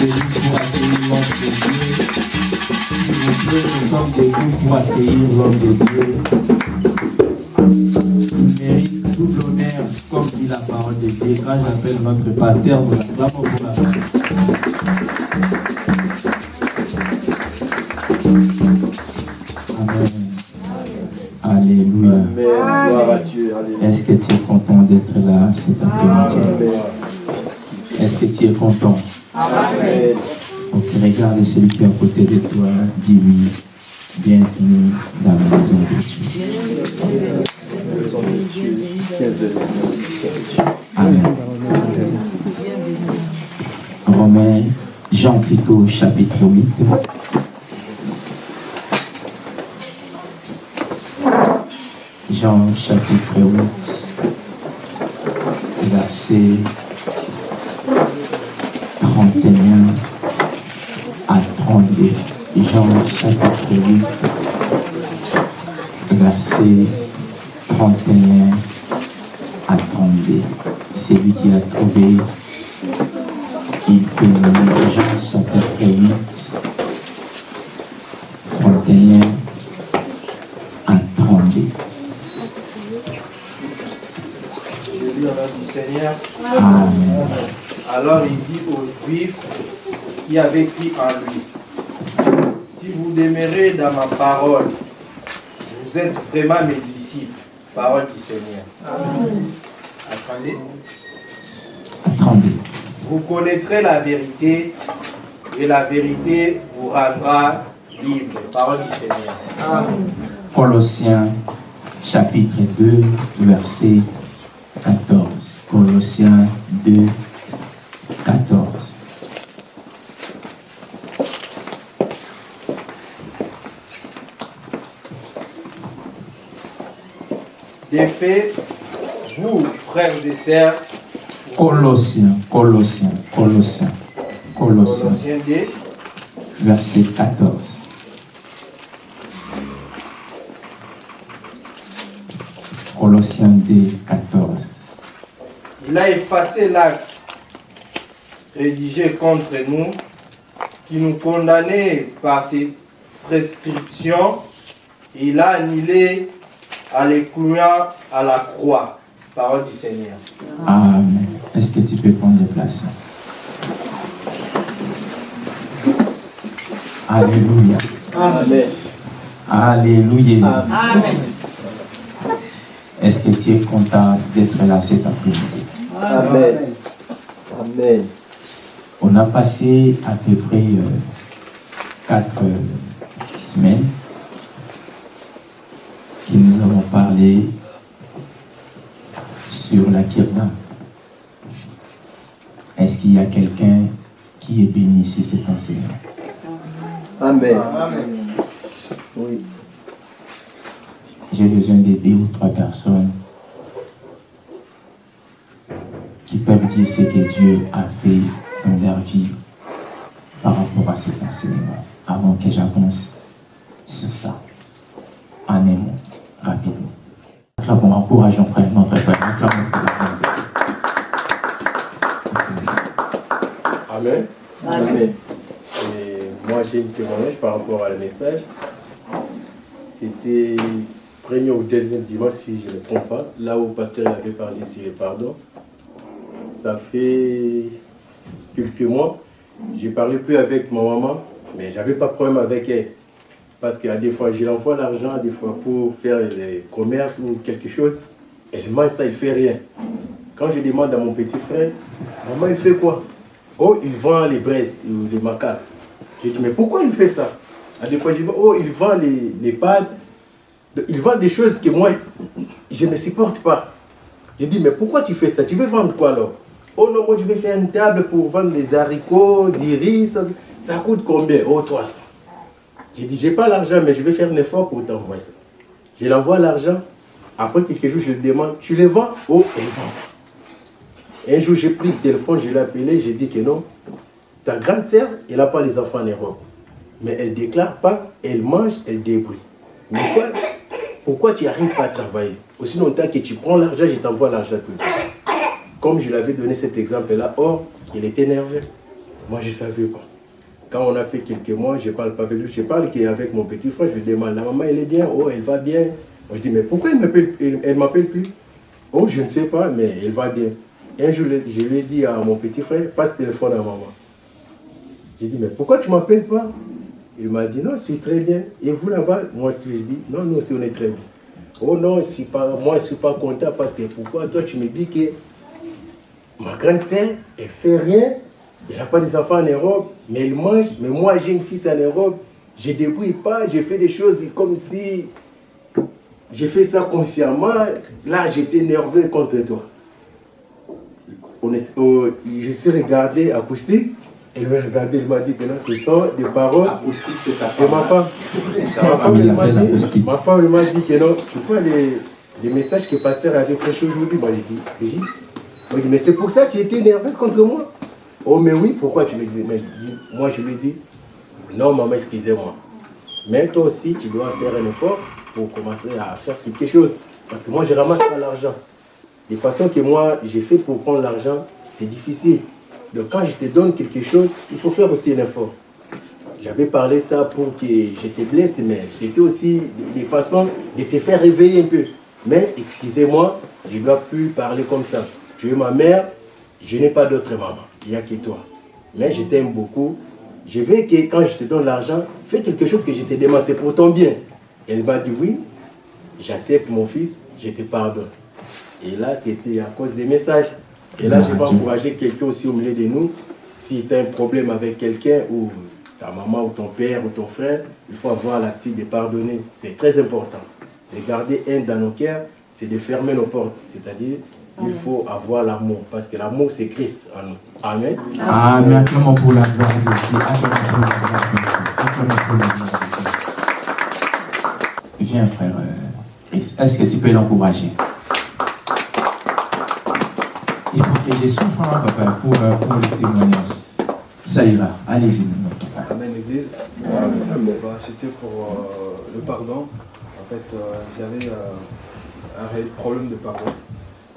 pour accueillir l'homme de Dieu. Nous sommes pour accueillir l'homme de Dieu. Il mérite tout l'honneur, comme dit la parole de Dieu. Quand j'appelle notre pasteur, nous l'acclamons pour la Amen. Alléluia. Est-ce que tu es content d'être là cet après-midi? Est-ce que tu es content? Amen. Regarde celui qui est à côté de toi, dis-lui, bienvenue dans la maison de Dieu. Vous êtes vraiment mes disciples. Parole du Seigneur. Attendez. Attendez. Vous connaîtrez la vérité et la vérité vous rendra libre. Parole du Seigneur. Colossiens chapitre 2, verset 14. Colossiens 2, 14. Des faits, vous, frères et sœurs, Colossiens, Colossiens, Colossiens, Colossiens, Colossiens 2, verset 14. Colossiens 2, 14. Il a effacé l'acte rédigé contre nous qui nous condamnait par ses prescriptions. Il a annulé clouant à la croix. Parole du Seigneur. Amen. Est-ce que tu peux prendre place Alléluia. Amen. Alléluia. Amen. Est-ce que tu es content d'être là cet après-midi? Amen. Amen. On a passé à peu près euh, quatre euh, semaines que nous avons parlé sur la kirna. Est-ce qu'il y a quelqu'un qui est béni ici cet enseignement Amen. Oui. J'ai besoin de deux ou trois personnes qui peuvent dire ce que Dieu a fait dans leur vie par rapport à cet enseignement, avant que j'avance sur ça. En un mot, rapidement. Acclamons, encourageons frère, notre de Amen. Amen. Et moi, j'ai une témoignage par rapport à le message. C'était premier ou deuxième dimanche, si je ne me trompe pas, là où le pasteur avait parlé sur le pardon. Ça fait quelques mois, j'ai parlé plus avec ma maman, mais j'avais pas de problème avec elle. Parce qu'à des fois, je l'envoie l'argent, des fois pour faire les commerces ou quelque chose. Elle mange ça, il fait rien. Quand je demande à mon petit frère, maman, il fait quoi? Oh, il vend les braises ou les macas. J'ai dit, mais pourquoi il fait ça? À des fois, je dis, oh, il vend les, les pâtes. Il vend des choses que moi, je ne supporte pas. J'ai dit, mais pourquoi tu fais ça? Tu veux vendre quoi alors? Oh non, moi je vais faire une table pour vendre des haricots, des riz. Ça, ça coûte combien? Oh, 300. J'ai dit, j'ai pas l'argent, mais je vais faire un effort pour t'envoyer ça. Je l'envoie l'argent. Après quelques jours, je lui demande, tu les vends? Oh, elle vend. Un jour, j'ai pris le téléphone, je l'ai appelé, j'ai dit que non. Ta grande sœur, elle n'a pas les enfants en Europe. Mais elle déclare pas, elle mange, elle débrouille. Mais quoi, pourquoi tu n'arrives pas à travailler? Aussi longtemps que tu prends l'argent, je t'envoie l'argent le. Comme je lui avais donné cet exemple-là, or, il était énervé. Moi, je ne savais pas. Quand on a fait quelques mois, je ne parle pas avec lui. Je parle qu'avec mon petit frère, je lui demande, la maman, elle est bien, oh, elle va bien? Moi, je dis, mais pourquoi elle ne m'appelle plus? Oh, je ne sais pas, mais elle va bien. un jour, je lui ai dit à mon petit frère, passe téléphone à maman. J'ai dit, mais pourquoi tu ne m'appelles pas? Il m'a dit, non, je suis très bien. Et vous là-bas? Moi aussi, je dis, non, nous aussi, on est très bien. Oh non, je suis pas, moi, je ne suis pas content parce que pourquoi toi, tu me dis que ma grande sœur, elle fait rien, elle n'a pas des enfants en Europe, mais elle mange, mais moi, j'ai une fille en Europe, je ne débrouille pas, je fais des choses comme si j'ai fait ça consciemment. Là, j'étais nerveux contre toi. On est, oh, je suis regardé acoustique. Elle m'a regardé, elle m'a dit que non, ce sont des paroles. Acoustique, c'est ça. C'est ma femme. Ma femme, elle m'a dit, ma femme, elle m'a dit que non, tu vois les, les messages que le pasteur avait prêché aujourd'hui. Moi, j'ai dit, c'est juste. Moi, dit, mais c'est pour ça que tu étais nerveux contre moi. Oh, mais oui, pourquoi tu me dis moi, je lui dit, non, maman, excusez-moi. Mais toi aussi, tu dois faire un effort pour commencer à faire quelque chose. Parce que moi, je ramasse pas l'argent. Les façons que moi, j'ai fait pour prendre l'argent, c'est difficile. Donc quand je te donne quelque chose, il faut faire aussi un effort. J'avais parlé ça pour que je te blesse, mais c'était aussi des façons de te faire réveiller un peu. Mais excusez-moi, je ne dois plus parler comme ça. Tu es ma mère, je n'ai pas d'autre maman. Il n'y a que toi. Mais je t'aime beaucoup. Je veux que quand je te donne l'argent, fais quelque chose que je te demande. C'est pour ton bien. Elle m'a dit oui, j'accepte mon fils, je te pardonne. Et là, c'était à cause des messages. Et là, je vais encourager quelqu'un aussi au milieu de nous. Si tu as un problème avec quelqu'un, ou ta maman, ou ton père, ou ton frère, il faut avoir l'attitude de pardonner. C'est très important. De garder un dans nos cœurs, c'est de fermer nos portes. C'est-à-dire, il faut avoir l'amour. Parce que l'amour, c'est Christ en nous. Amen. Amen. Acclamons pour la gloire de Dieu. Acclamons pour la gloire de Dieu. Viens, frère euh, Est-ce que tu peux l'encourager? Il faut que je souffre, hein, papa, pour, euh, pour le témoignage. Ça ira. Allez-y, notre papa. Amen, Église. Bah, c'était pour euh, le pardon. En fait, j'avais un réel problème de pardon.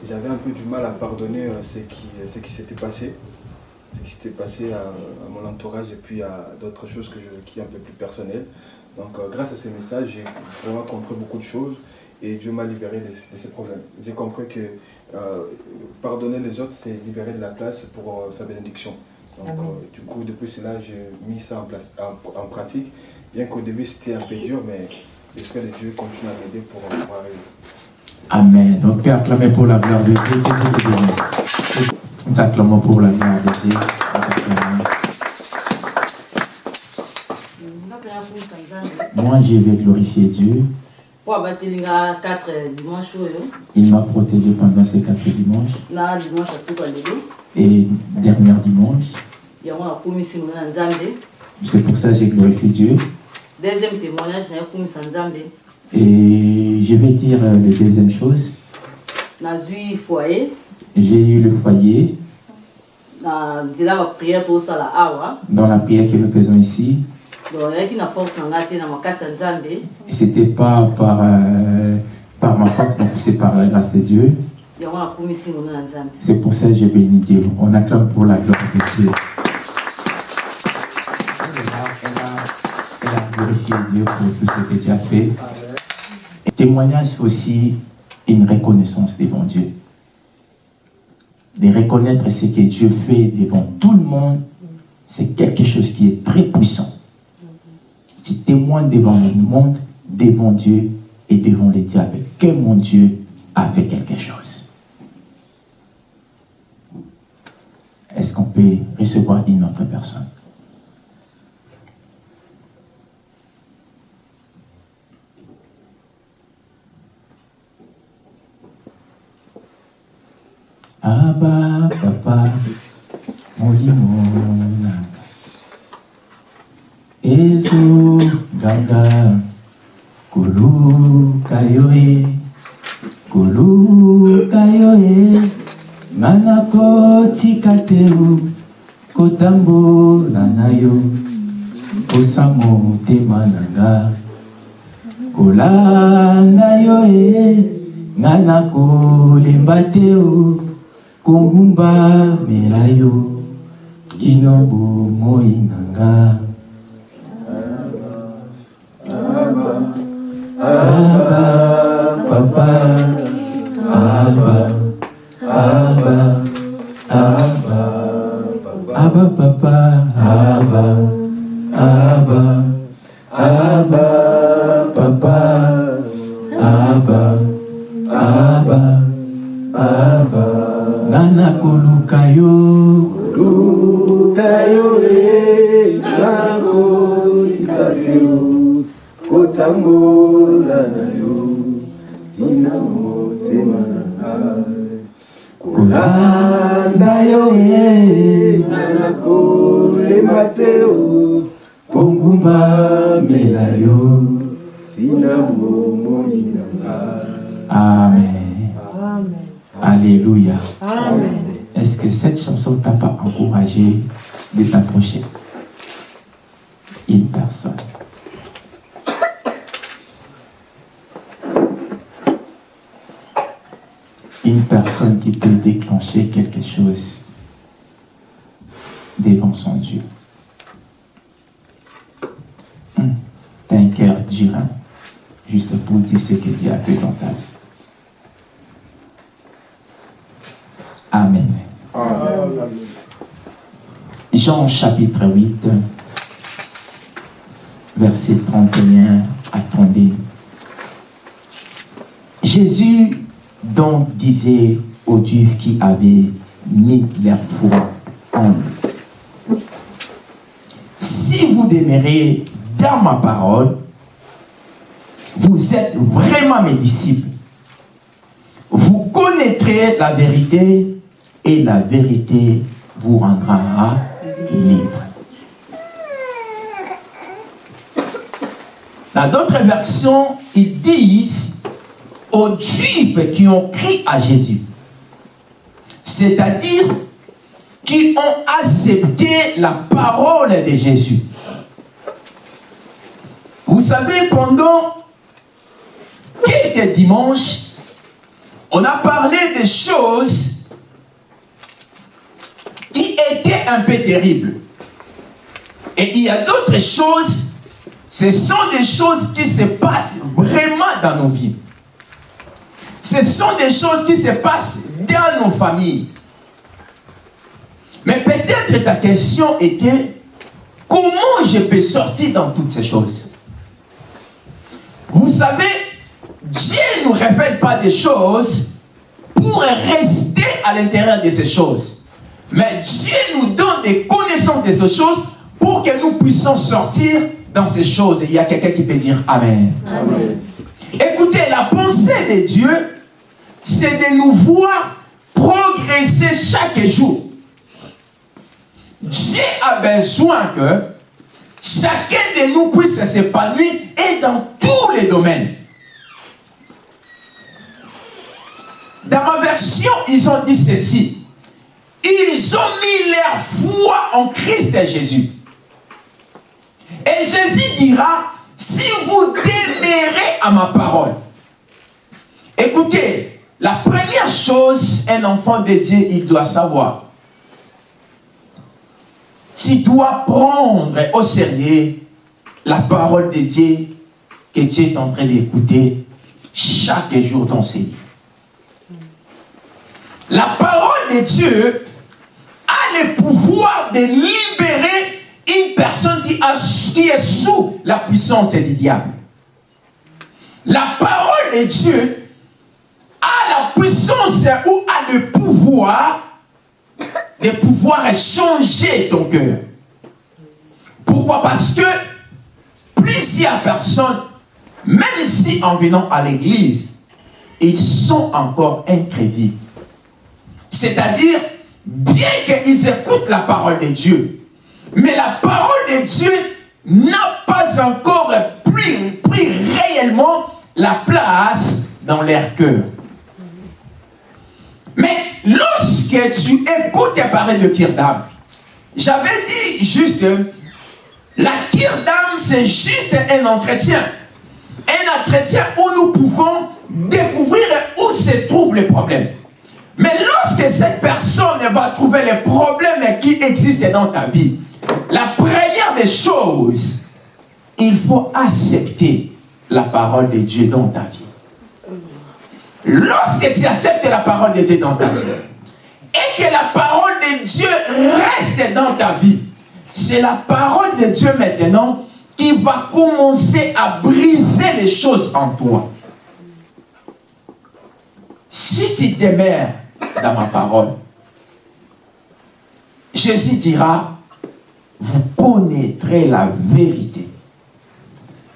J'avais un peu du mal à pardonner ce qui, ce qui s'était passé. Ce qui s'était passé à, mon entourage et puis à d'autres choses que je, qui sont un peu plus personnelles. Donc euh, grâce à ces messages, j'ai vraiment compris beaucoup de choses et Dieu m'a libéré de, ces problèmes. J'ai compris que euh, pardonner les autres, c'est libérer de la place pour euh, sa bénédiction. Donc du coup, depuis cela, j'ai mis ça en, place, en, pratique. Bien qu'au début, c'était un peu dur, mais j'espère que Dieu continue à m'aider pour, pour arriver. Amen. Donc, Père, acclamez pour la gloire de Dieu. Que Dieu te bénisse. Nous acclamons pour la gloire de Dieu. Moi, je vais glorifier Dieu. Il m'a protégé pendant ces quatre dimanches. Et dernier dimanche. C'est pour ça que j'ai glorifié Dieu. Deuxième témoignage, Et je vais dire euh, la deuxième chose. J'ai eu le foyer. Dans la prière que nous faisons ici. C'était pas par, euh, par ma force, c'est par la grâce de Dieu. C'est pour ça que je bénis Dieu. On acclame pour la gloire de Dieu. Elle a, glorifié Dieu pour tout ce que fait. Témoignage, aussi une reconnaissance devant Dieu. De reconnaître ce que Dieu fait devant tout le monde, c'est quelque chose qui est très puissant tu témoignes devant le monde, devant Dieu et devant les diables que mon Dieu a fait quelque chose. Est-ce qu'on peut recevoir une autre personne? aba papa molimo nanga ezoganga koluka yo e koluka yo e nga nakotika te kotambola na yo posa motema na nga. Kolanda yo e nga nakolemba te o kongumba mela Kinobu kino bomoi na nga abba papa abba abba disait aux Juifs qui avaient mis leur foi en lui. Si vous demeurez dans ma parole, vous êtes vraiment mes disciples. Vous connaîtrez la vérité et la vérité vous rendra libre. Dans d'autres versions, ils disent aux Juifs qui ont crié à Jésus, c'est-à-dire qui ont accepté la parole de Jésus. Vous savez, pendant quelques dimanches, on a parlé des choses qui étaient un peu terribles. Et il y a d'autres choses, ce sont des choses qui se passent vraiment dans nos vies. Ce sont des choses qui se passent dans nos familles. Mais peut-être ta question était, comment je peux sortir dans toutes ces choses? Vous savez, Dieu ne nous révèle pas des choses pour rester à l'intérieur de ces choses. Mais Dieu nous donne des connaissances de ces choses pour que nous puissions sortir dans ces choses. Et il y a quelqu'un qui peut dire Amen. Écoutez, la pensée de Dieu, c'est de nous voir progresser chaque jour. Dieu a besoin que chacun de nous puisse s'épanouir et dans tous les domaines. Dans ma version, ils ont dit ceci. Ils ont mis leur foi en Christ Jésus. Et Jésus dira, si vous demeurez à ma parole. Écoutez, la première chose, un enfant de Dieu, il doit savoir. Tu dois prendre au sérieux la parole de Dieu que tu es en train d'écouter chaque jour dans ses livres. La parole de Dieu a le pouvoir de libérer une personne qui, qui est sous la puissance du diable. La parole de Dieu a la puissance ou a le pouvoir de pouvoir changer ton cœur. Pourquoi? Parce que plusieurs personnes, même si en venant à l'église, ils sont encore incrédules. C'est-à-dire, bien qu'ils écoutent la parole de Dieu, mais la parole de Dieu n'a pas encore pris, pris réellement la place dans leur cœur. Mais lorsque tu écoutes parler de Kirdam, j'avais dit juste, la Kirdam c'est juste un entretien. Un entretien où nous pouvons découvrir où se trouve le problème. Mais lorsque cette personne va trouver les problèmes qui existent dans ta vie, la première des choses, il faut accepter la parole de Dieu dans ta vie. Lorsque tu acceptes la parole de Dieu dans ta vie, et que la parole de Dieu reste dans ta vie, c'est la parole de Dieu maintenant qui va commencer à briser les choses en toi. Si tu demeures dans ma parole, Jésus dira, vous connaîtrez la vérité.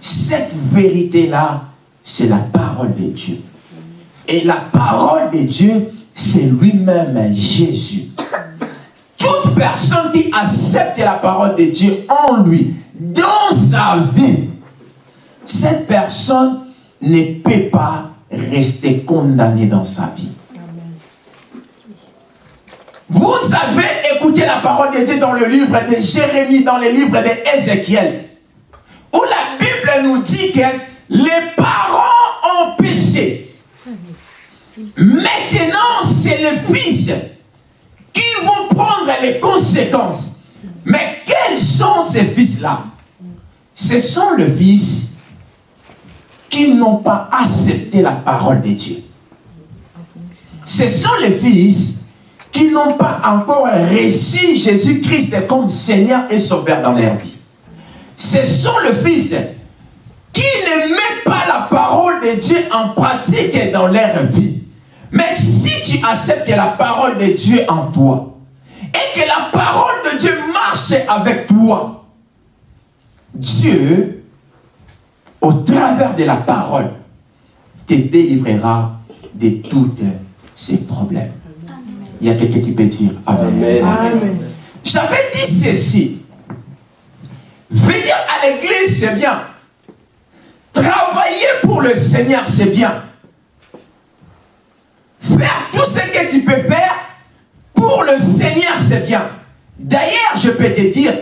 Cette vérité-là, c'est la parole de Dieu. Et la parole de Dieu, c'est lui-même Jésus. Toute personne qui accepte la parole de Dieu en lui, dans sa vie, cette personne ne peut pas rester condamnée dans sa vie. Vous avez écouté la parole de Dieu dans le livre de Jérémie, dans le livre d'Ézéchiel, où la Bible nous dit que les parents ont péché. Maintenant, c'est les fils qui vont prendre les conséquences. Mais quels sont ces fils-là? Ce sont les fils qui n'ont pas accepté la parole de Dieu. Ce sont les fils qui n'ont pas encore reçu Jésus-Christ comme Seigneur et Sauveur dans leur vie. Ce sont les fils qui ne mettent pas la parole de Dieu en pratique dans leur vie. Mais si tu acceptes la parole de Dieu en toi, et que la parole de Dieu marche avec toi, Dieu, au travers de la parole, te délivrera de tous ces problèmes. Il y a quelqu'un qui peut dire Amen. Amen. J'avais dit ceci. Venir à l'église, c'est bien. Travailler pour le Seigneur, c'est bien. Faire tout ce que tu peux faire pour le Seigneur, c'est bien. D'ailleurs, je peux te dire,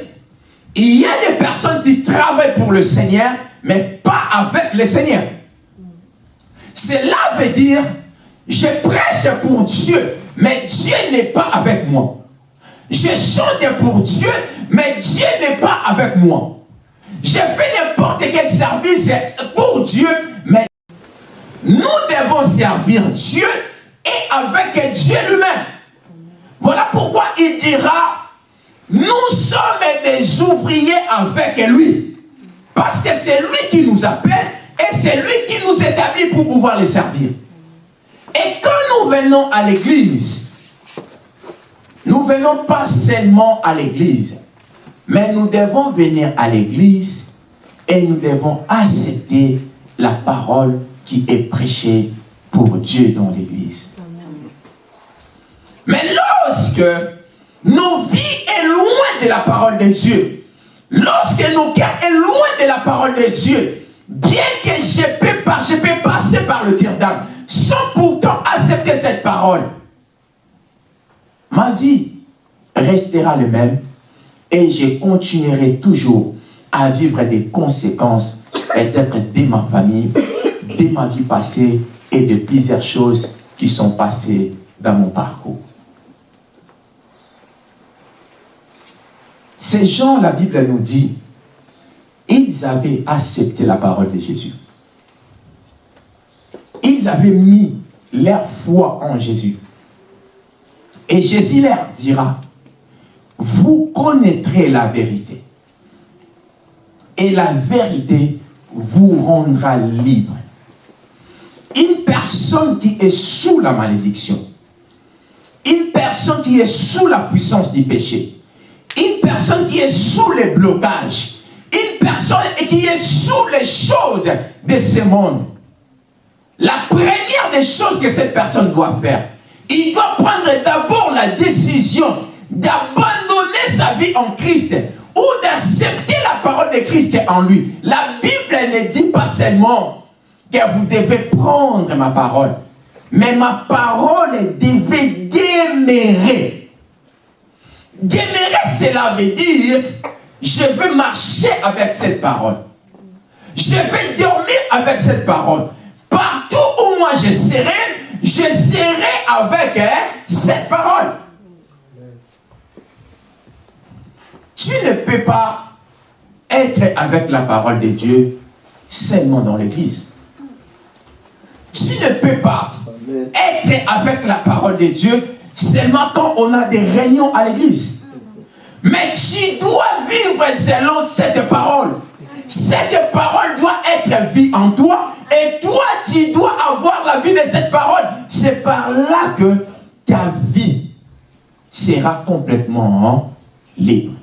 il y a des personnes qui travaillent pour le Seigneur, mais pas avec le Seigneur. Cela veut dire, je prêche pour Dieu, mais Dieu n'est pas avec moi. Je chante pour Dieu, mais Dieu n'est pas avec moi. Je fais n'importe quel service pour Dieu, mais nous devons servir Dieu et avec Dieu lui-même. Voilà pourquoi il dira, nous sommes des ouvriers avec lui. Parce que c'est lui qui nous appelle et c'est lui qui nous établit pour pouvoir les servir. Et quand nous venons à l'église, nous venons pas seulement à l'église, mais nous devons venir à l'église et nous devons accepter la parole qui est prêchée pour Dieu dans l'église. Mais lorsque nos vies est loin de la parole de Dieu, lorsque nos cœurs est loin de la parole de Dieu, bien que je peux, passer par le tir d'âme, sans pourtant accepter cette parole, ma vie restera le même et je continuerai toujours à vivre des conséquences peut-être de ma famille, de ma vie passée et de plusieurs choses qui sont passées dans mon parcours. Ces gens, la Bible nous dit, ils avaient accepté la parole de Jésus. Ils avaient mis leur foi en Jésus. Et Jésus leur dira, vous connaîtrez la vérité. Et la vérité vous rendra libre. Une personne qui est sous la malédiction, une personne qui est sous la puissance du péché, une personne qui est sous les blocages, une personne qui est sous les choses de ce monde, la première des choses que cette personne doit faire, il doit prendre d'abord la décision d'abandonner sa vie en Christ ou d'accepter la parole de Christ en lui. La Bible ne dit pas seulement que vous devez prendre ma parole, mais ma parole devait demeurer. Demeurer, cela veut dire, je veux marcher avec cette parole. Je vais dormir avec cette parole. Partout où moi je serai, je serai avec hein, cette parole. Tu ne peux pas être avec la parole de Dieu seulement dans l'église. Tu ne peux pas être avec la parole de Dieu seulement quand on a des réunions à l'église. Mais tu dois vivre selon cette parole. Cette parole doit être vie en toi et toi, tu dois avoir la vie de cette parole. C'est par là que ta vie sera complètement libre.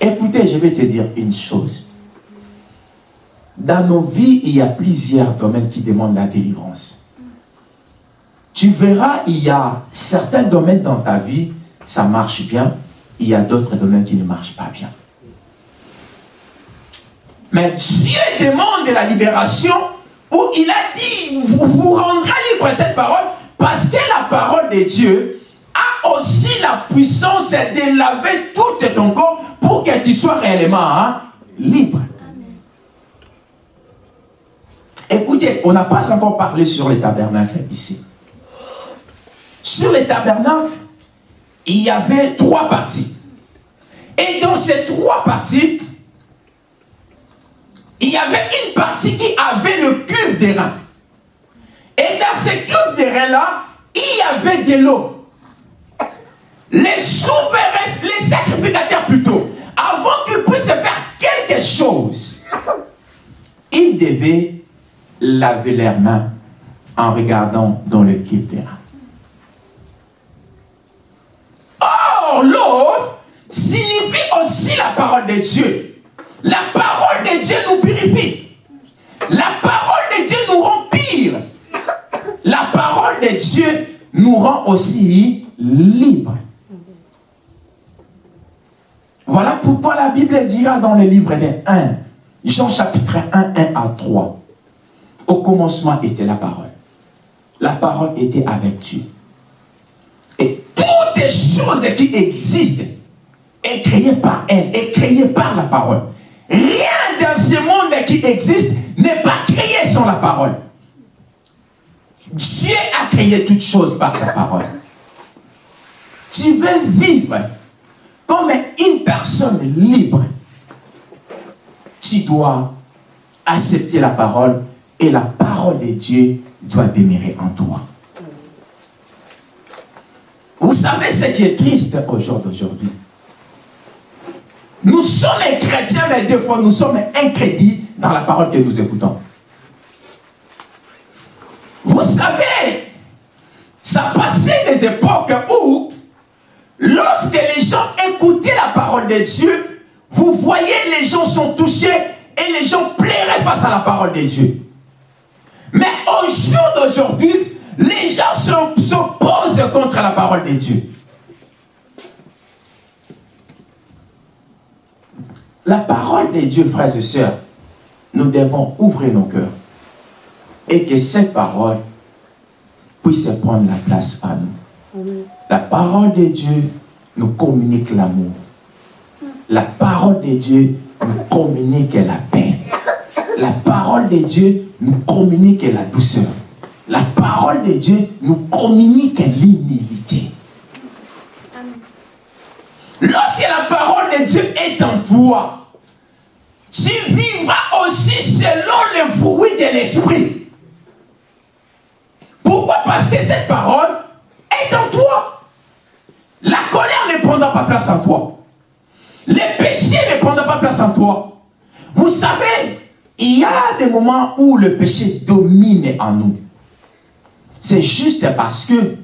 Écoutez, je vais te dire une chose. Dans nos vies, il y a plusieurs domaines qui demandent la délivrance. Tu verras, il y a certains domaines dans ta vie, ça marche bien. Il y a d'autres domaines qui ne marchent pas bien. Mais Dieu demande la libération où il a dit, vous vous rendrez libre cette parole parce que la parole de Dieu a aussi la puissance de laver tout ton corps pour que tu sois réellement hein, libre. Écoutez, on n'a pas encore parlé sur les tabernacles ici. Sur les tabernacles, il y avait trois parties. Et dans ces trois parties, il y avait une partie qui avait le cuve des reins. Et dans ce cuve des reins-là, il y avait de l'eau. Les souverains, les sacrificateurs plutôt, avant qu'ils puissent faire quelque chose, ils devaient laver leurs mains en regardant dans le cuve des reins. Or, l'eau signifie aussi la parole de Dieu. La parole de Dieu nous purifie. La parole de Dieu nous rend pire. La parole de Dieu nous rend aussi libres. Voilà pourquoi la Bible dira dans le livre des 1, Jean chapitre 1, 1 à 3. Au commencement était la parole. La parole était avec Dieu. Et toutes les choses qui existent est créées par elle, est créées par la parole. Rien dans ce monde qui existe n'est pas créé sans la parole. Dieu a créé toutes choses par sa parole. Tu veux vivre comme une personne libre. Tu dois accepter la parole et la parole de Dieu doit demeurer en toi. Vous savez ce qui est triste au jour d'aujourd'hui? Nous sommes chrétiens, mais des fois nous sommes incrédits dans la parole que nous écoutons. Vous savez, ça passait des époques où, lorsque les gens écoutaient la parole de Dieu, vous voyez, les gens sont touchés et les gens plairaient face à la parole de Dieu. Mais au jour d'aujourd'hui, les gens s'opposent contre la parole de Dieu. La parole de Dieu, frères et sœurs, nous devons ouvrir nos cœurs et que cette parole puisse prendre la place à nous. La parole de Dieu nous communique l'amour. La parole de Dieu nous communique la paix. La parole de Dieu nous communique la douceur. La parole de Dieu nous communique l'humilité. Lorsque la parole de Dieu est en toi, tu vivras aussi selon le fruit de l'esprit. Pourquoi? Parce que cette parole est en toi. La colère ne prendra pas place en toi. Les péchés ne prendront pas place en toi. Vous savez, il y a des moments où le péché domine en nous. C'est juste parce que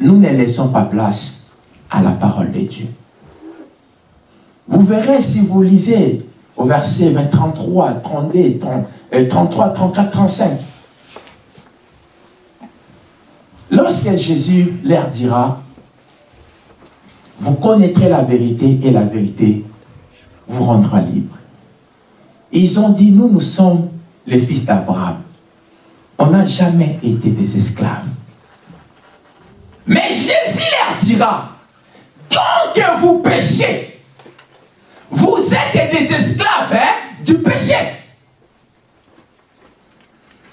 nous ne laissons pas place à la parole de Dieu. Vous verrez si vous lisez au verset 33, 32, 33, 34, 35. Lorsque Jésus leur dira, vous connaîtrez la vérité et la vérité vous rendra libre. Ils ont dit, nous, nous sommes les fils d'Abraham. On n'a jamais été des esclaves. Mais Jésus leur dira, tant que vous péchez, vous êtes des esclaves hein, du péché.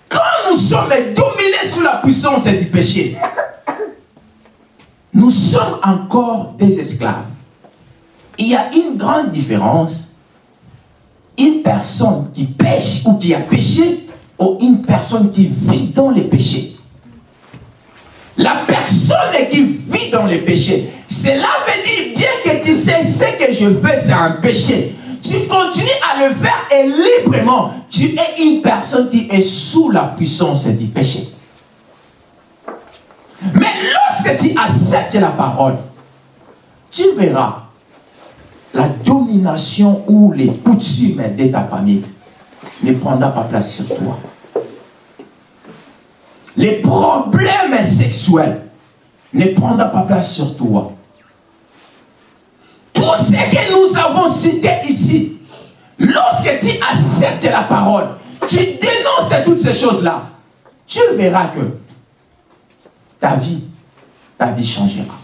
Quand nous sommes dominés sous la puissance du péché, nous sommes encore des esclaves. Il y a une grande différence. Une personne qui pêche ou qui a péché ou une personne qui vit dans les péchés. La personne qui vit dans les péchés, cela veut dire bien que tu sais ce que je fais, c'est un péché. Tu continues à le faire et librement, tu es une personne qui est sous la puissance du péché. Mais lorsque tu acceptes la parole, tu verras la domination ou les coutumes de ta famille ne prendra pas place sur toi. Les problèmes sexuels ne prendront pas place sur toi. Nous avons cité ici, lorsque tu acceptes la parole, tu dénonces toutes ces choses-là, tu verras que ta vie, ta vie changera.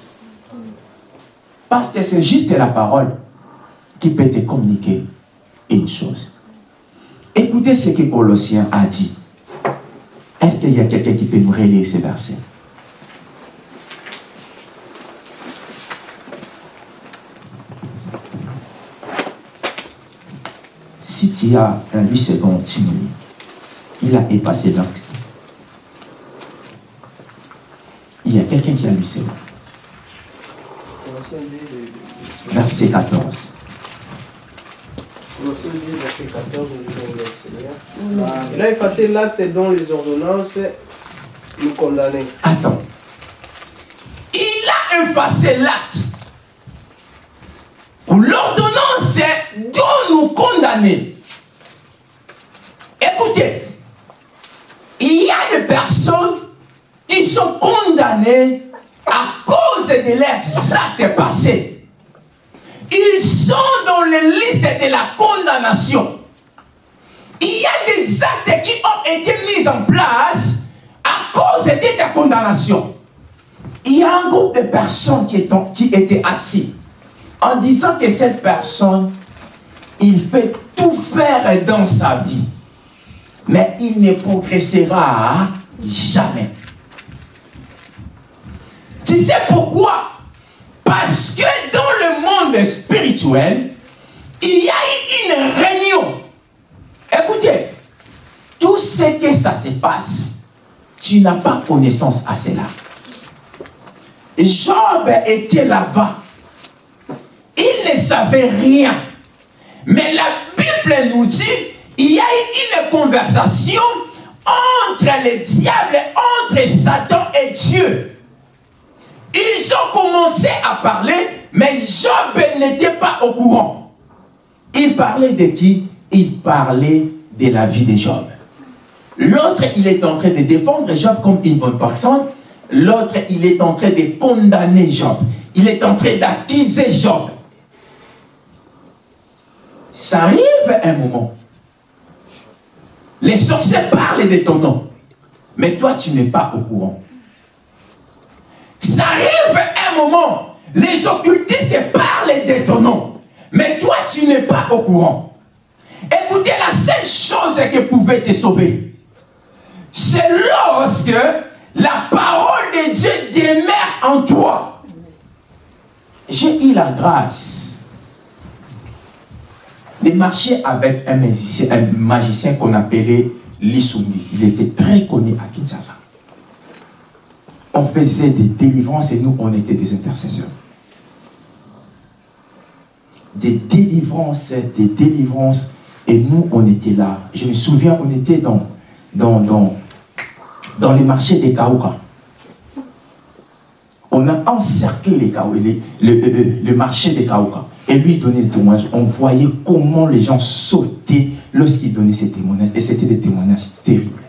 Parce que c'est juste la parole qui peut te communiquer une chose. Écoutez ce que Colossiens a dit. Est-ce qu'il y a quelqu'un qui peut nous relire ces versets Si tu as un 8 secondes, tu nous Il a effacé l'anxiété. Il y a quelqu'un qui a 8 secondes. Verset 14. verset 14, Il a effacé l'acte dont les ordonnances nous condamnaient. Attends. Il a effacé l'acte. L'ordonnance dont nous condamner. Écoutez, il y a des personnes qui sont condamnées à cause de leurs actes passés. Ils sont dans les listes de la condamnation. Il y a des actes qui ont été mis en place à cause de ta condamnation. Il y a un groupe de personnes qui, qui étaient assis en disant que cette personne, il fait tout faire dans sa vie, mais il ne progressera jamais. Tu sais pourquoi? Parce que dans le monde spirituel, il y a une réunion. Écoutez, tout ce que ça se passe, tu n'as pas connaissance à cela. Job était là-bas. Il ne savait rien. Mais la Bible nous dit, il y a eu une conversation entre le diable, entre Satan et Dieu. Ils ont commencé à parler, mais Job n'était pas au courant. Il parlait de qui? Il parlait de la vie de Job. L'autre, il est en train de défendre Job comme une bonne personne. L'autre, il est en train de condamner Job. Il est en train d'accuser Job. Ça arrive un moment. Les sorciers parlent de ton nom. Mais toi, tu n'es pas au courant. Ça arrive un moment. Les occultistes parlent de ton nom. Mais toi, tu n'es pas au courant. Écoutez, la seule chose qui pouvait te sauver, c'est lorsque la parole de Dieu demeure en toi. J'ai eu la grâce de marcher avec un magicien, qu'on appelait Lissungi. Il était très connu à Kinshasa. On faisait des délivrances et nous, on était des intercesseurs. Des délivrances, des délivrances, et nous, on était là. Je me souviens, on était dans, dans, dans, les marchés des Kaouka. On a encerclé Kaouka, le, le, marché des Kaouka. Et lui donnait des témoignages. On voyait comment les gens sautaient lorsqu'il donnait ses témoignages. Et c'était des témoignages terribles.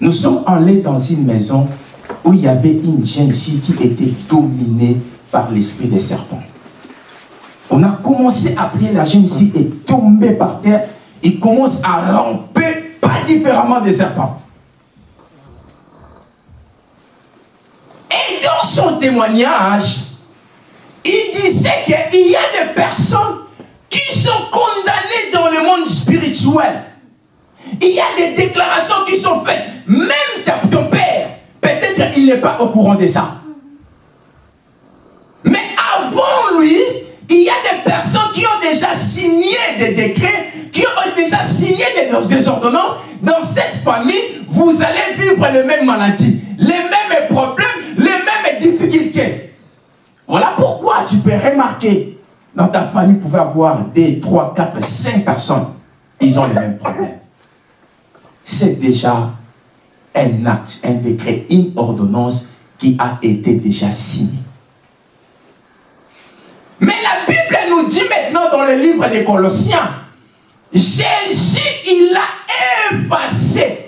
Nous sommes allés dans une maison où il y avait une jeune fille qui était dominée par l'esprit des serpents. On a commencé à prier, la jeune fille est tombée par terre. Il commence à ramper, pas différemment des serpents. Et dans son témoignage, il disait qu'il y a des personnes qui sont condamnées dans le monde spirituel. Il y a des déclarations qui sont faites. Même ton père, peut-être qu'il n'est pas au courant de ça. Mais avant lui, il y a des personnes qui ont déjà signé des décrets, qui ont déjà signé des ordonnances. Dans cette famille, vous allez vivre les mêmes maladies, les mêmes problèmes, les mêmes difficultés. Voilà pourquoi tu peux remarquer, dans ta famille, vous pouvez avoir des 3, 4, 5 personnes, ils ont les mêmes problèmes. C'est déjà un acte, un décret, une ordonnance qui a été déjà signée. Mais la Bible nous dit maintenant dans le livre des Colossiens, Jésus, il a effacé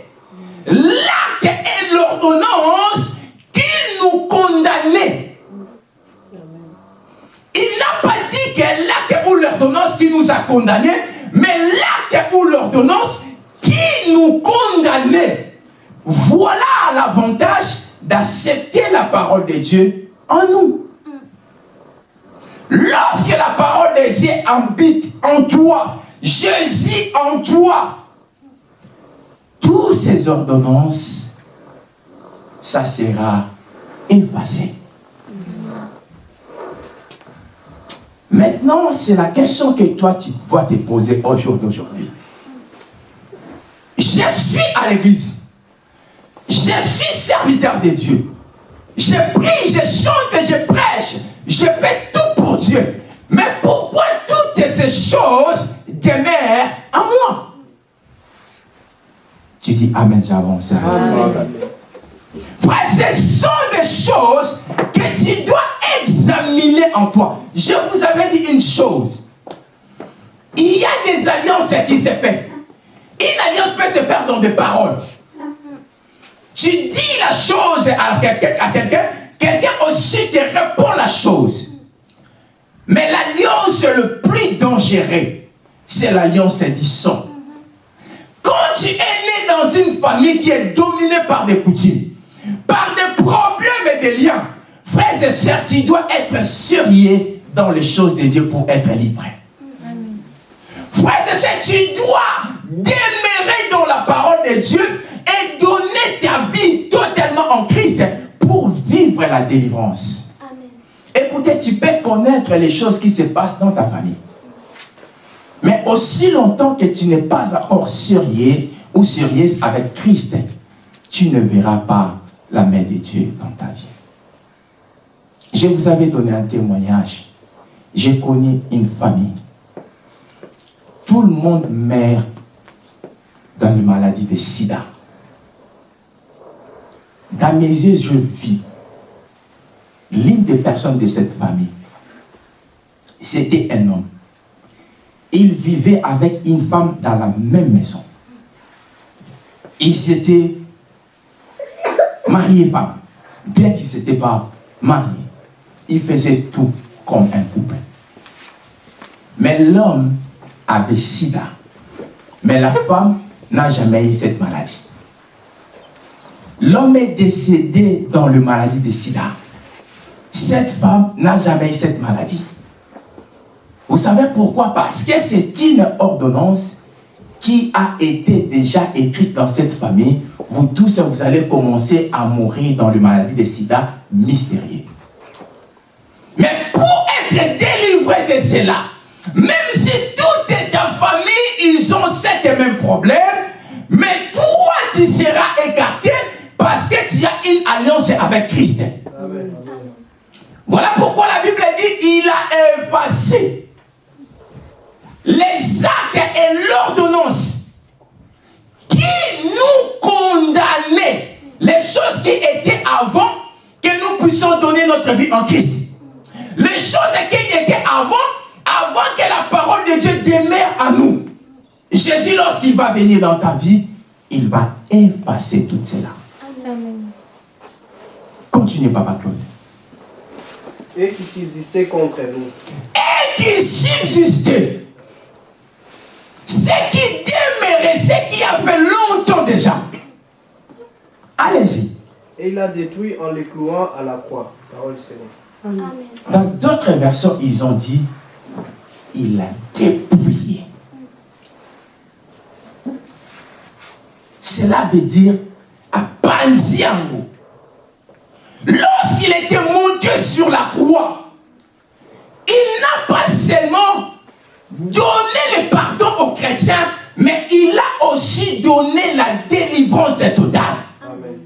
mais l'acte ou l'ordonnance qui nous condamnait. Voilà l'avantage d'accepter la parole de Dieu en nous. Lorsque la parole de Dieu habite en toi, Jésus en toi, toutes ces ordonnances, ça sera effacé. Maintenant, c'est la question que toi, tu dois te poser au jour d'aujourd'hui. Je suis à l'église. Je suis serviteur de Dieu. Je prie, je chante je prêche. Je fais tout pour Dieu. Mais pourquoi toutes ces choses demeurent en moi? Tu dis Amen, j'avance. Frère, ce sont des choses que tu dois examiner en toi. Je vous avais dit une chose. Il y a des alliances qui se font. Une alliance peut se faire dans des paroles. Tu dis la chose à quelqu'un, quelqu'un aussi te répond la chose. Mais l'alliance le plus dangereux, c'est l'alliance du sang. Quand tu es né dans une famille qui est dominée par des coutumes, par des problèmes et des liens, frères et sœurs, tu dois être sérieux dans les choses de Dieu pour être libre. Frères et sœurs, tu dois demeurer dans la parole de Dieu et donner ta vie totalement en Christ pour vivre la délivrance. Écoutez, tu peux connaître les choses qui se passent dans ta famille. Mais aussi longtemps que tu n'es pas encore sérieux ou sérieuse avec Christ, tu ne verras pas la main de Dieu dans ta vie. Je vous avais donné un témoignage. J'ai connu une famille. Tout le monde meurt dans une maladie de sida. Dans mes yeux, je vis l'une des personnes de cette famille. C'était un homme. Il vivait avec une femme dans la même maison. Ils s'étaient mariés femme. Bien qu'ils ne s'étaient pas mariés. Ils faisaient tout comme un couple. Mais l'homme avait sida. Mais la femme n'a jamais eu cette maladie. L'homme est décédé dans le maladie de sida. Cette femme n'a jamais eu cette maladie. Vous savez pourquoi? Parce que c'est une ordonnance qui a été déjà écrite dans cette famille. Vous tous, vous allez commencer à mourir dans le maladie de sida mystérieux. Mais pour être délivré de cela, même si toute ta famille, ils ont cette même problème, mais toi, tu seras écarté parce que tu as une alliance avec Christ. Voilà pourquoi la Bible dit il a effacé les actes et l'ordonnance qui nous condamnaient, les choses qui étaient avant que nous puissions donner notre vie en Christ. Les choses qui étaient avant, avant que la parole de Dieu demeure à nous. Jésus, lorsqu'il va venir dans ta vie, il va effacer tout cela. Continuez, Papa Claude. Et qui subsistait contre nous. Et qui subsistait. Ce qui demeurait, ce qui a fait longtemps déjà. Allez-y. Et il a détruit en les clouant à la croix. Parole Seigneur. Dans d'autres versions, ils ont dit, il a dépouillé. Cela veut dire à Panziango. Lorsqu'il était monté sur la croix, il n'a pas seulement donné le pardon aux chrétiens, mais il a aussi donné la délivrance totale. Amen.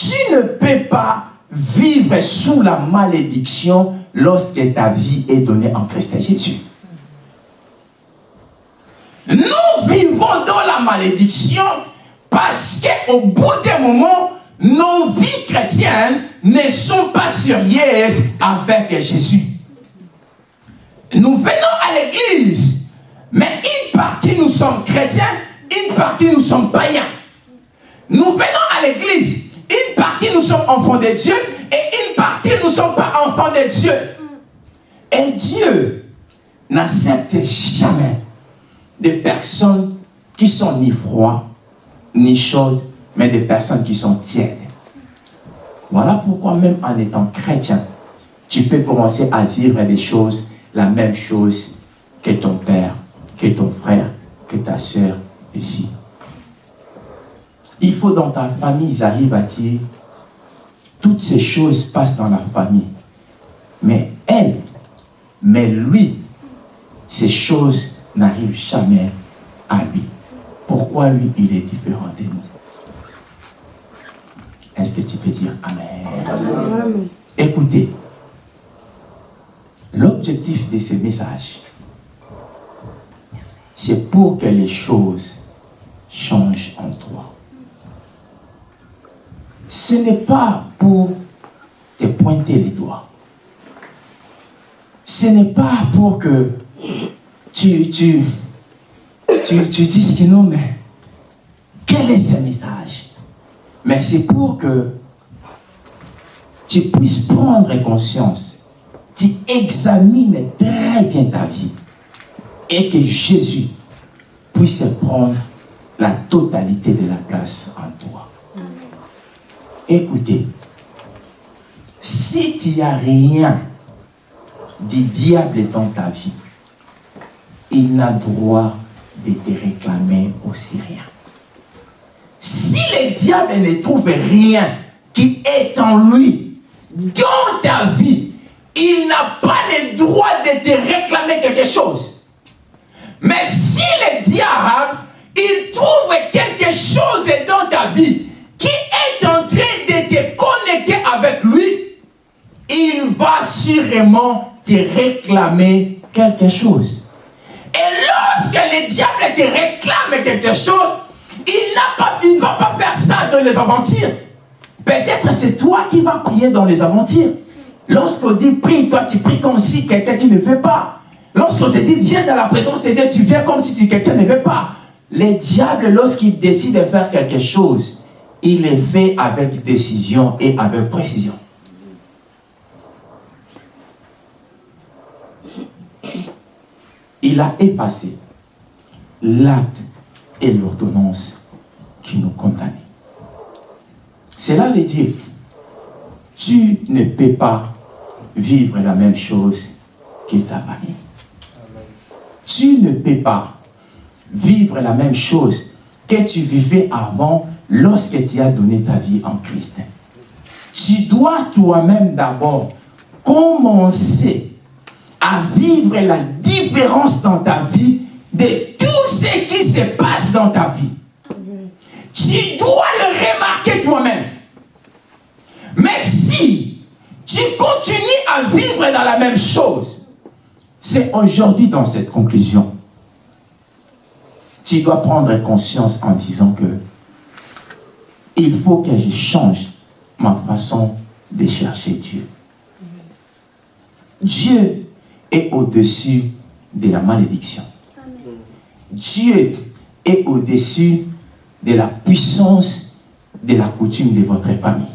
Tu ne peux pas vivre sous la malédiction lorsque ta vie est donnée en Christ Jésus. Nous vivons dans la malédiction parce qu'au bout d'un moment, nos vies chrétiennes ne sont pas sérieuses avec Jésus. Nous venons à l'église, mais une partie nous sommes chrétiens, une partie nous sommes païens. Nous venons à l'église, une partie nous sommes enfants de Dieu et une partie nous ne sommes pas enfants de Dieu. Et Dieu n'accepte jamais des personnes qui sont ni froides, ni chaudes, mais des personnes qui sont tièdes. Voilà pourquoi même en étant chrétien, tu peux commencer à vivre des choses, la même chose que ton père, que ton frère, que ta soeur vit. Il faut dans ta famille, ils arrivent à dire, toutes ces choses passent dans la famille. Mais elle, mais lui, ces choses n'arrivent jamais à lui. Pourquoi lui, il est différent de nous? Est-ce que tu peux dire Amen, Écoutez, l'objectif de ce message, c'est pour que les choses changent en toi. Ce n'est pas pour te pointer les doigts. Ce n'est pas pour que tu, tu, tu, tu dises que non, mais quel est ce message? Mais c'est pour que tu puisses prendre conscience, tu examines très bien ta vie et que Jésus puisse prendre la totalité de la place en toi. Écoutez, si tu n'as rien du diable dans ta vie, il n'a droit de te réclamer aussi rien. Si le diable ne trouve rien qui est en lui, dans ta vie, il n'a pas le droit de te réclamer quelque chose. Mais si le diable, il trouve quelque chose dans ta vie qui est en train il va sûrement te réclamer quelque chose. Et lorsque le diable te réclame quelque chose, il ne va pas faire ça dans les aventures. Peut-être c'est toi qui vas prier dans les aventures. Lorsqu'on dit prie, toi tu pries comme si quelqu'un qui ne fait pas. Lorsqu'on te dit viens dans la présence de Dieu, tu viens comme si quelqu'un ne veut pas. Le diable, lorsqu'il décide de faire quelque chose, il est fait avec décision et avec précision. Il a effacé l'acte et l'ordonnance qui nous condamnaient. Cela veut dire, tu ne peux pas vivre la même chose que ta famille. Tu ne peux pas vivre la même chose que tu vivais avant lorsque tu as donné ta vie en Christ. Tu dois toi-même d'abord commencer à vivre la différence dans ta vie de tout ce qui se passe dans ta vie. Tu dois le remarquer toi-même. Mais si tu continues à vivre dans la même chose, c'est aujourd'hui dans cette conclusion. Tu dois prendre conscience en disant que il faut que je change ma façon de chercher Dieu. Dieu est au-dessus de la malédiction. Dieu est au-dessus de la puissance de la coutume de votre famille.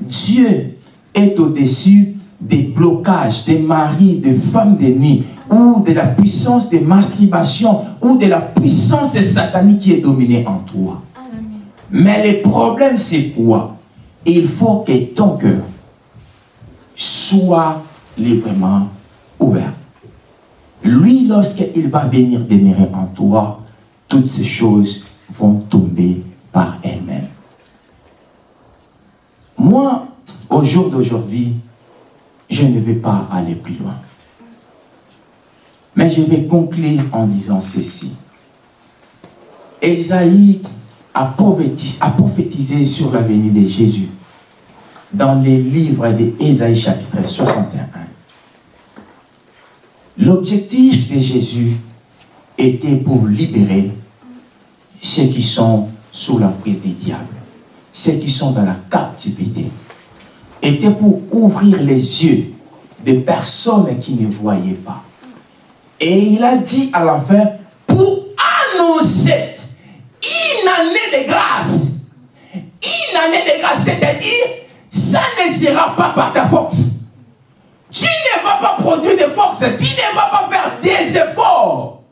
Dieu est au-dessus des blocages des maris, des femmes de nuit, ou de la puissance de masturbation, ou de la puissance satanique qui est dominée en toi. Mais le problème, c'est quoi? Il faut que ton cœur soit librement Lui, lorsqu'il va venir demeurer en toi, toutes ces choses vont tomber par elles-mêmes. Moi, au jour d'aujourd'hui, je ne vais pas aller plus loin. Mais je vais conclure en disant ceci. Esaïe a prophétisé, sur l'avenir de Jésus dans les livres d'Ésaïe chapitre 61. L'objectif de Jésus était pour libérer ceux qui sont sous la prise des diables, ceux qui sont dans la captivité, était pour ouvrir les yeux des personnes qui ne voyaient pas. Et il a dit à la fin, pour annoncer une année de grâce, une année de grâce, c'est-à-dire, ça ne sera pas par ta force. Tu ne vas pas produire de force, tu ne vas pas faire des efforts.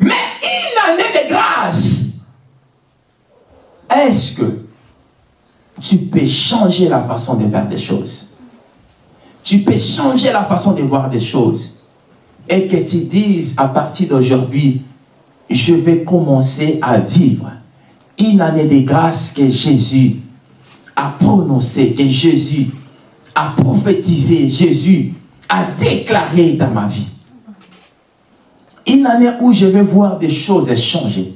Mais une année de grâce, est-ce que tu peux changer la façon de faire des choses? Tu peux changer la façon de voir des choses et que tu dises à partir d'aujourd'hui, je vais commencer à vivre une année de grâce que Jésus a prononcée, que Jésus a prophétisé, Jésus a déclaré dans ma vie. Une année où je vais voir des choses changer.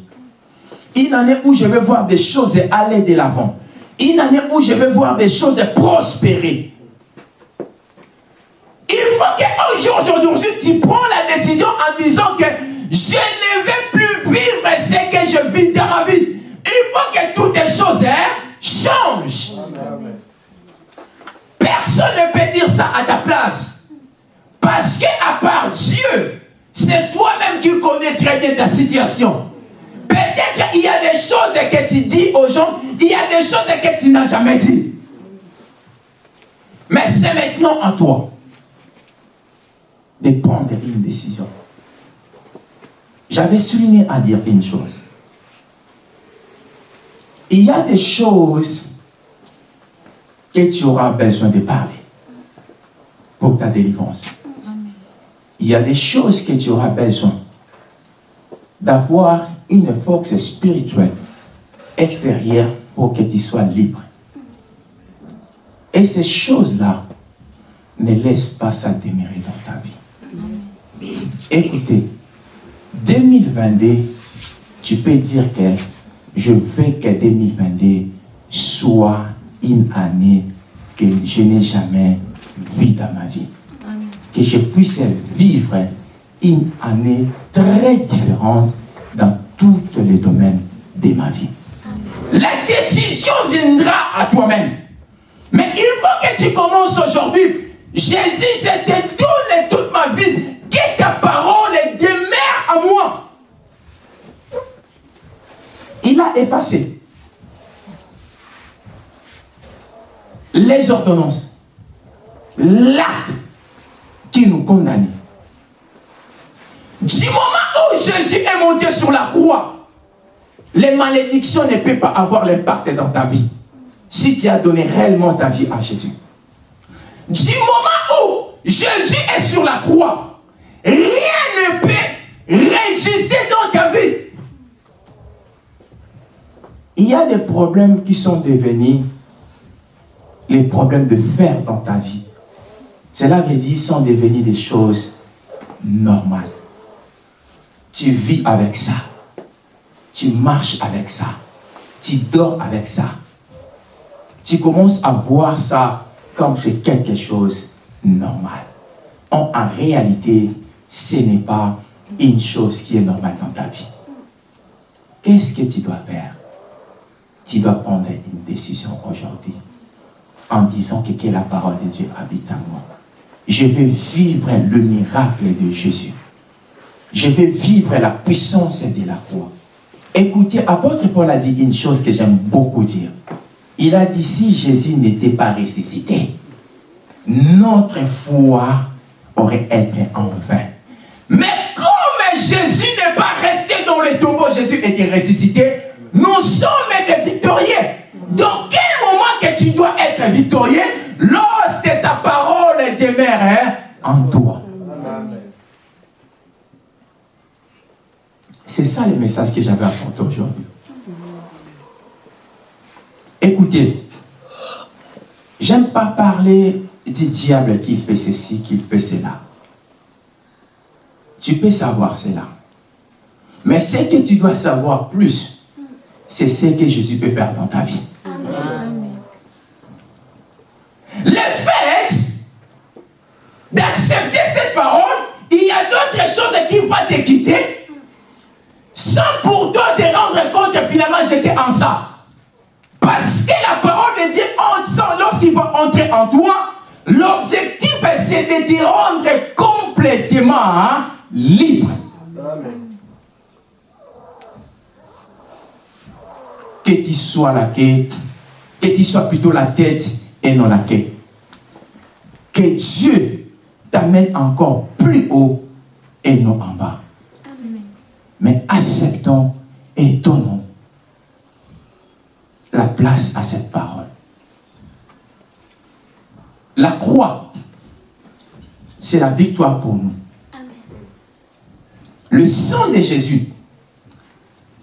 Une année où je vais voir des choses aller de l'avant. Une année où je vais voir des choses prospérer. Il faut qu'aujourd'hui, tu prends la décision en disant que je ne vais plus vivre ce que je vis dans ma vie. Il faut que toutes les choses hein, changent. Personne ne peut dire ça à ta place. Parce qu'à part Dieu, c'est toi-même qui connais très bien ta situation. Peut-être qu'il y a des choses que tu dis aux gens, il y a des choses que tu n'as jamais dit. Mais c'est maintenant à toi de prendre une décision. J'avais souligné à dire une chose. Il y a des choses que tu auras besoin de parler pour ta délivrance. Il y a des choses que tu auras besoin d'avoir une force spirituelle extérieure pour que tu sois libre. Et ces choses-là, ne laisse pas ça dans ta vie. Écoutez, 2022, tu peux dire que je veux que 2022 soit une année que je n'ai jamais vue dans ma vie. Que je puisse vivre une année très différente dans tous les domaines de ma vie. La décision viendra à toi-même. Mais il faut que tu commences aujourd'hui. Jésus, je te donne toute ma vie. Que ta parole demeure à moi. Il a effacé les ordonnances, l'acte qui nous condamnait. Du moment où Jésus est monté sur la croix, les malédictions ne peuvent pas avoir l'impact dans ta vie. Si tu as donné réellement ta vie à Jésus. Du moment où Jésus est sur la croix, rien ne peut résister dans ta vie. Il y a des problèmes qui sont devenus les problèmes de fer dans ta vie. Cela veut dire sont devenus des choses normales. Tu vis avec ça. Tu marches avec ça. Tu dors avec ça. Tu commences à voir ça comme c'est quelque chose de normal. En, en réalité, ce n'est pas une chose qui est normale dans ta vie. Qu'est-ce que tu dois faire? Tu dois prendre une décision aujourd'hui en disant que, la parole de Dieu habite en moi. Je vais vivre le miracle de Jésus. Je vais vivre la puissance de la croix. Écoutez, apôtre Paul a dit une chose que j'aime beaucoup dire. Il a dit, si Jésus n'était pas ressuscité, notre foi aurait été en vain. Mais comme Jésus n'est pas resté dans le tombeau, Jésus était ressuscité, nous sommes des victorieux. Dans être Lorsque sa parole demeure hein, en toi. C'est ça le message que j'avais apporté aujourd'hui. Écoutez, j'aime pas parler du diable qui fait ceci, qui fait cela. tu peux savoir cela. Mais ce que tu dois savoir plus, c'est ce que Jésus peut faire dans ta vie. Le fait d'accepter cette parole, il y a d'autres choses qui vont te quitter sans pour toi te rendre compte que finalement j'étais en ça. Parce que la parole de Dieu, lorsqu'il va entrer en toi, l'objectif c'est de te rendre complètement hein, libre. Que tu sois la quête, que tu sois plutôt la tête et non la quête. Que Dieu t'amène encore plus haut et non en bas. Mais acceptons et donnons la place à cette parole. La croix, c'est la victoire pour nous. Le sang de Jésus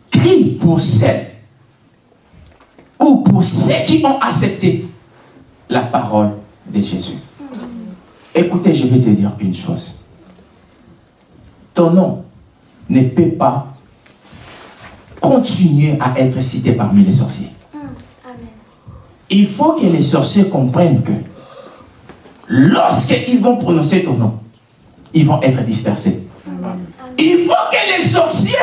crie pour celles ou pour ceux qui ont accepté la parole de Jésus. Écoutez, je vais te dire une chose. Ton nom ne peut pas continuer à être cité parmi les sorciers. Il faut que les sorciers comprennent que lorsqu'ils vont prononcer ton nom, ils vont être dispersés. Il faut que les sorciers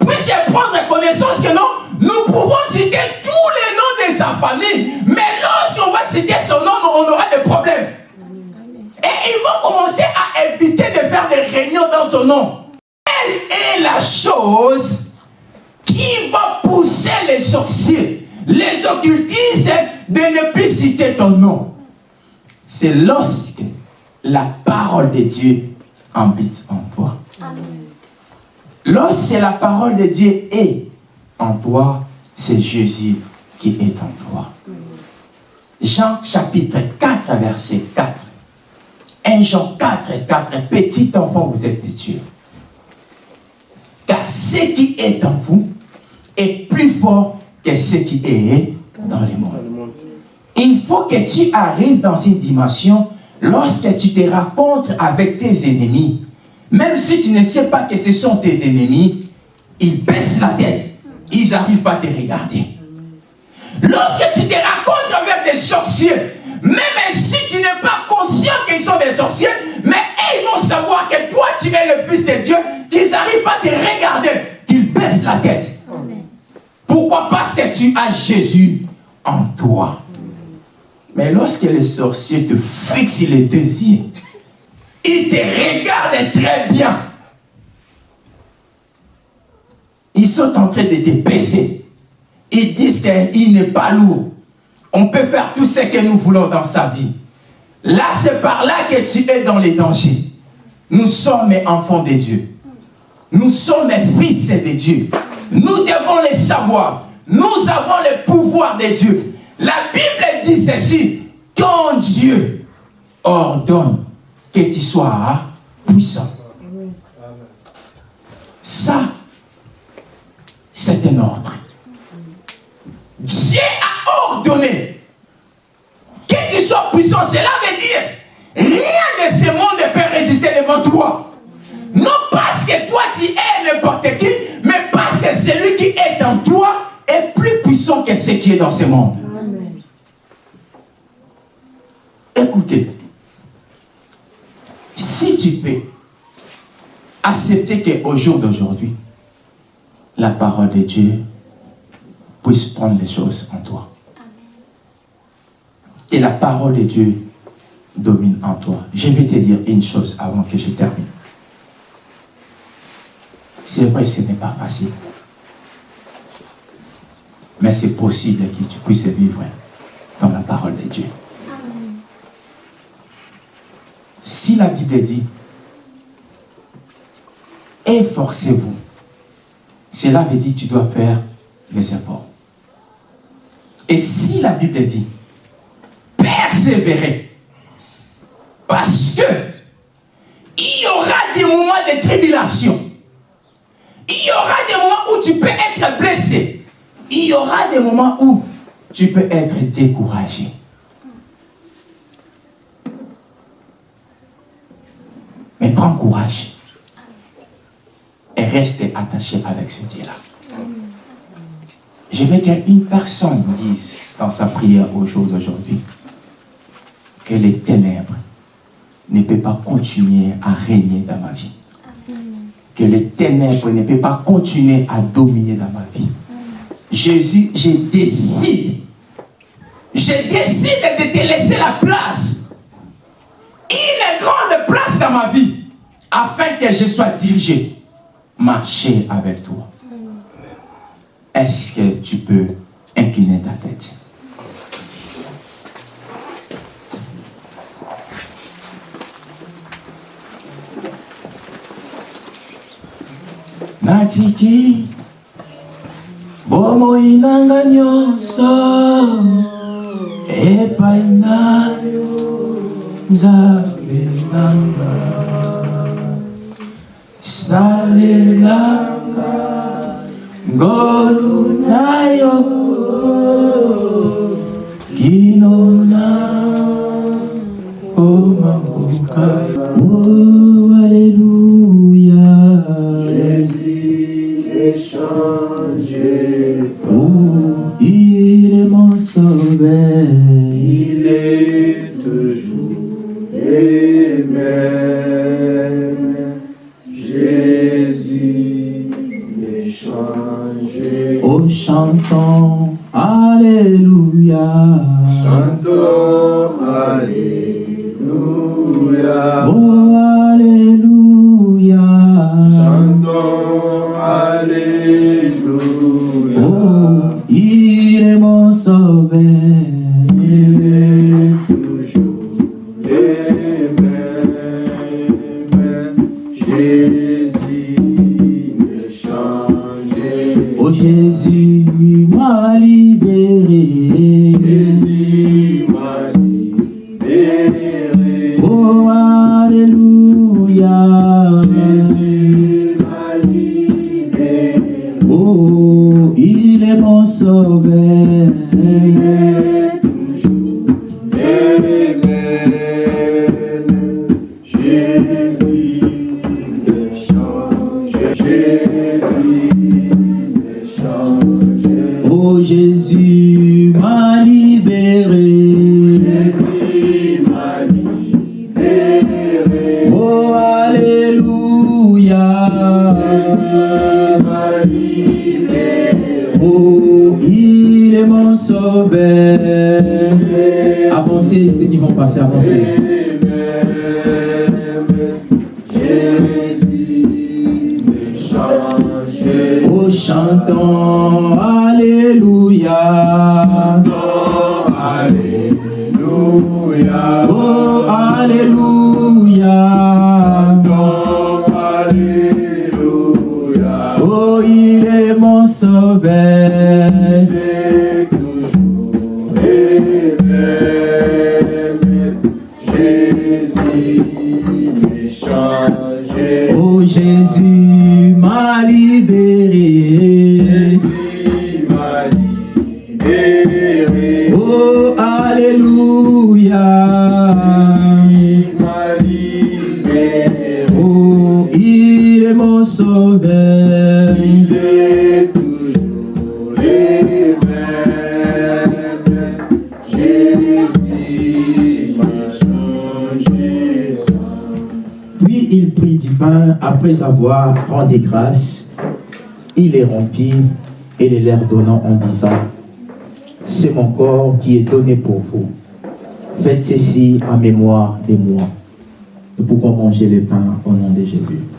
puissent prendre connaissance que non, nous pouvons citer tous les noms de sa famille, mais lorsqu'on va citer son nom, on aura des problèmes. Et ils vont commencer à éviter de faire des réunions dans ton nom. Elle est la chose qui va pousser les sorciers, les occultistes, de ne plus citer ton nom? C'est lorsque la parole de Dieu habite en toi. Lorsque la parole de Dieu est en toi, c'est Jésus qui est en toi. Jean chapitre 4, verset 4. 1 Jean 4, 4. Petit enfant, vous êtes de Dieu. Car ce qui est en vous est plus fort que ce qui est dans le monde. Il faut que tu arrives dans une dimension lorsque tu te rencontres avec tes ennemis. Même si tu ne sais pas que ce sont tes ennemis, ils baissent la tête. Ils n'arrivent pas à te regarder. Lorsque tu te tu as Jésus en toi. Mais lorsque les sorciers te fixent les désirs, ils te regardent très bien. Ils sont en train de te baisser. Ils disent qu'il n'est pas lourd. On peut faire tout ce que nous voulons dans sa vie. Là, c'est par là que tu es dans les dangers. Nous sommes enfants de Dieu. Nous sommes fils de Dieu. Nous devons les savoir. Nous avons le pouvoir de Dieu. La Bible dit ceci. Quand Dieu ordonne que tu sois puissant. Ça, c'est un ordre. Dieu a ordonné que tu sois puissant. Cela veut dire rien de ce monde ne peut résister devant toi. Non parce que toi tu es n'importe qui, mais parce que celui qui est en toi est plus puissant que ce qui est dans ce monde. Écoutez, si tu peux accepter qu'au jour d'aujourd'hui, la parole de Dieu puisse prendre les choses en toi. Et la parole de Dieu domine en toi. Je vais te dire une chose avant que je termine. C'est vrai, ce n'est pas facile. Mais c'est possible que tu puisses vivre dans la parole de Dieu. Si la Bible dit, efforcez-vous, cela veut dire que tu dois faire les efforts. Et si la Bible dit, persévérer, parce que il y aura des moments de tribulation, il y aura des moments où tu peux être blessé, il y aura des moments où tu peux être découragé. Mais prends courage restez attaché avec ce Dieu-là. Je veux qu'une personne dise dans sa prière au jour d'aujourd'hui que les ténèbres ne peuvent pas continuer à régner dans ma vie. Que les ténèbres ne peuvent pas continuer à dominer dans ma vie. Jésus, je décide. Je décide de te laisser la place. Une grande place dans ma vie. Afin que je sois dirigé. Marcher avec toi. Est-ce que tu peux incliner ta tête? Natiki bomoi nanga nyonso epai na yo nzambe nanga. Salelanga ngolu na yo kino na komamboka Oh, il est mon sauveur. Avancez, ceux qui vont passer, avancez. Oh, chantons, Alléluia. Alléluia. Oh, Alléluia. Mon avoir rendu grâce. Il les rompit et les leur donnant en disant C'est mon corps qui est donné pour vous. Faites ceci en mémoire de moi. Nous pouvons manger le pain au nom de Jésus.